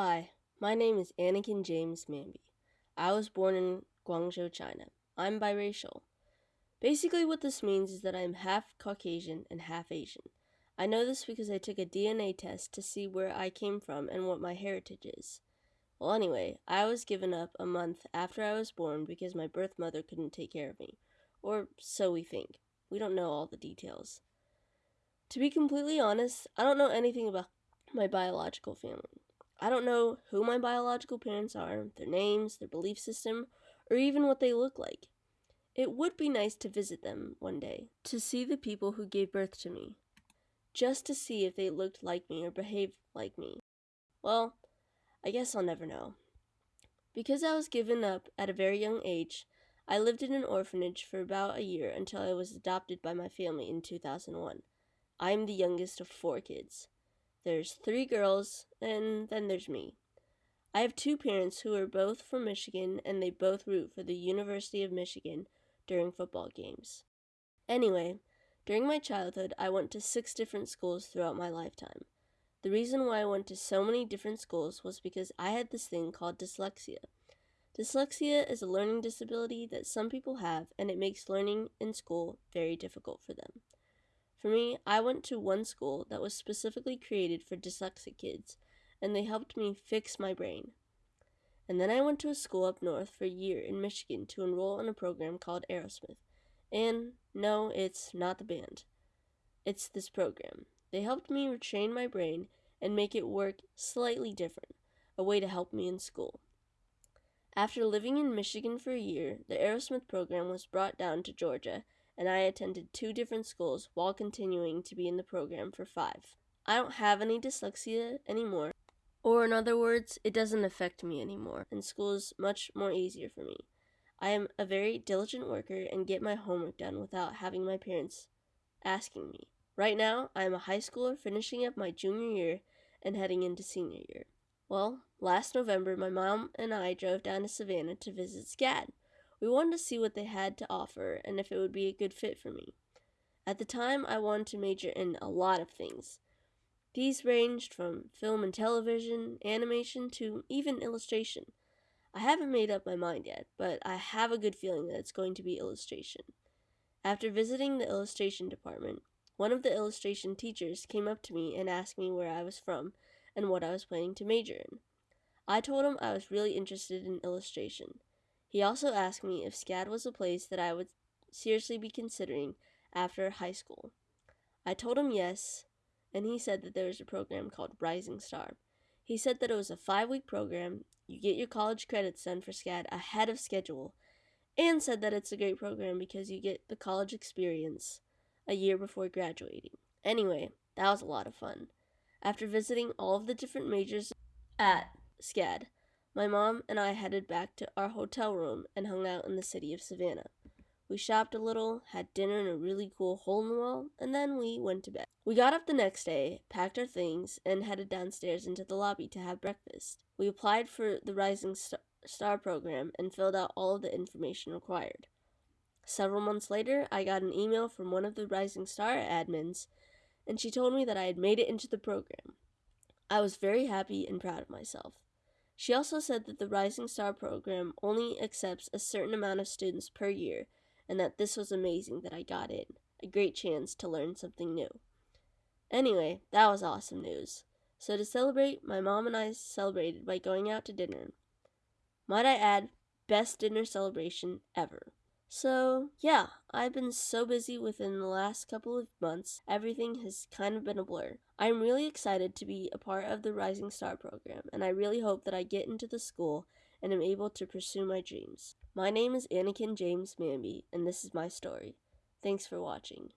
Hi, my name is Anakin James Manby. I was born in Guangzhou, China. I'm biracial. Basically, what this means is that I'm half Caucasian and half Asian. I know this because I took a DNA test to see where I came from and what my heritage is. Well, anyway, I was given up a month after I was born because my birth mother couldn't take care of me. Or so we think. We don't know all the details. To be completely honest, I don't know anything about my biological family. I don't know who my biological parents are, their names, their belief system, or even what they look like. It would be nice to visit them one day, to see the people who gave birth to me, just to see if they looked like me or behaved like me. Well, I guess I'll never know. Because I was given up at a very young age, I lived in an orphanage for about a year until I was adopted by my family in 2001. I am the youngest of four kids. There's three girls, and then there's me. I have two parents who are both from Michigan, and they both root for the University of Michigan during football games. Anyway, during my childhood, I went to six different schools throughout my lifetime. The reason why I went to so many different schools was because I had this thing called dyslexia. Dyslexia is a learning disability that some people have, and it makes learning in school very difficult for them. For me, I went to one school that was specifically created for dyslexic kids, and they helped me fix my brain. And then I went to a school up north for a year in Michigan to enroll in a program called Arrowsmith. And no, it's not the band. It's this program. They helped me retrain my brain and make it work slightly different, a way to help me in school. After living in Michigan for a year, the Arrowsmith program was brought down to Georgia and I attended two different schools while continuing to be in the program for five. I don't have any dyslexia anymore, or in other words, it doesn't affect me anymore, and school is much more easier for me. I am a very diligent worker and get my homework done without having my parents asking me. Right now, I am a high schooler finishing up my junior year and heading into senior year. Well, last November, my mom and I drove down to Savannah to visit SCAD. We wanted to see what they had to offer and if it would be a good fit for me. At the time, I wanted to major in a lot of things. These ranged from film and television, animation, to even illustration. I haven't made up my mind yet, but I have a good feeling that it's going to be illustration. After visiting the illustration department, one of the illustration teachers came up to me and asked me where I was from and what I was planning to major in. I told him I was really interested in illustration. He also asked me if SCAD was a place that I would seriously be considering after high school. I told him yes, and he said that there was a program called Rising Star. He said that it was a five week program, you get your college credits done for SCAD ahead of schedule, and said that it's a great program because you get the college experience a year before graduating. Anyway, that was a lot of fun. After visiting all of the different majors at SCAD, my mom and I headed back to our hotel room and hung out in the city of Savannah. We shopped a little, had dinner in a really cool hole in the wall, and then we went to bed. We got up the next day, packed our things, and headed downstairs into the lobby to have breakfast. We applied for the Rising Star program and filled out all of the information required. Several months later, I got an email from one of the Rising Star admins, and she told me that I had made it into the program. I was very happy and proud of myself. She also said that the Rising Star program only accepts a certain amount of students per year and that this was amazing that I got in. A great chance to learn something new. Anyway, that was awesome news. So to celebrate, my mom and I celebrated by going out to dinner. Might I add, best dinner celebration ever. So, yeah, I've been so busy within the last couple of months, everything has kind of been a blur. I'm really excited to be a part of the Rising Star program, and I really hope that I get into the school and am able to pursue my dreams. My name is Anakin James Manby, and this is my story. Thanks for watching.